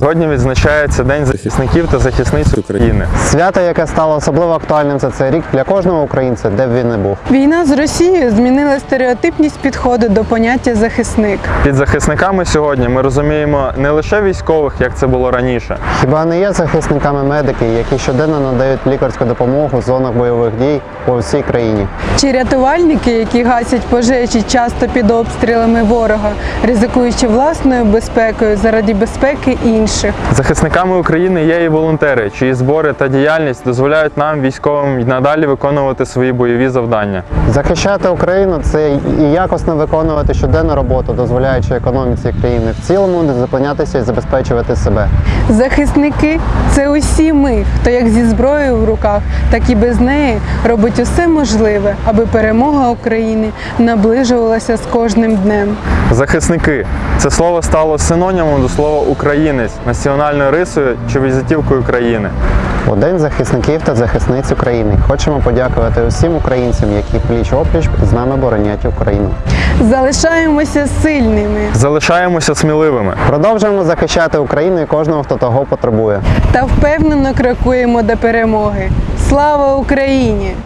Сьогодні відзначається День захисників та захисниць України. Свято, яке стало особливо актуальним за цей рік для кожного українця, де б він не був. Війна з Росією змінила стереотипність підходу до поняття захисник. Під захисниками сьогодні ми розуміємо не лише військових, як це було раніше. Хіба не є захисниками медики, які щоденно надають лікарську допомогу в зонах бойових дій по всій країні? Чи рятувальники, які гасять пожежі часто під обстрілами ворога, ризикуючи власною безпекою заради безпеки інших. Захисниками України є і волонтери, чиї збори та діяльність дозволяють нам, військовим, й надалі виконувати свої бойові завдання. Захищати Україну це і якісно виконувати щоденну роботу, дозволяючи економіці країни в цілому не зупинятися і забезпечувати себе. Захисники це усі ми, хто як зі зброєю в руках, так і без неї робить усе можливе, аби перемога України наближувалася з кожним днем. Захисники це слово стало синонімом до слова українець, національною рисою чи візитівкою країни. У День захисників та захисниць України хочемо подякувати усім українцям, які пліч опліч з нами боронять Україну. Залишаємося сильними Залишаємося сміливими. Продовжуємо захищати Україну і кожного, хто того потребує. та впевнено крокуємо до перемоги. Слава Україні!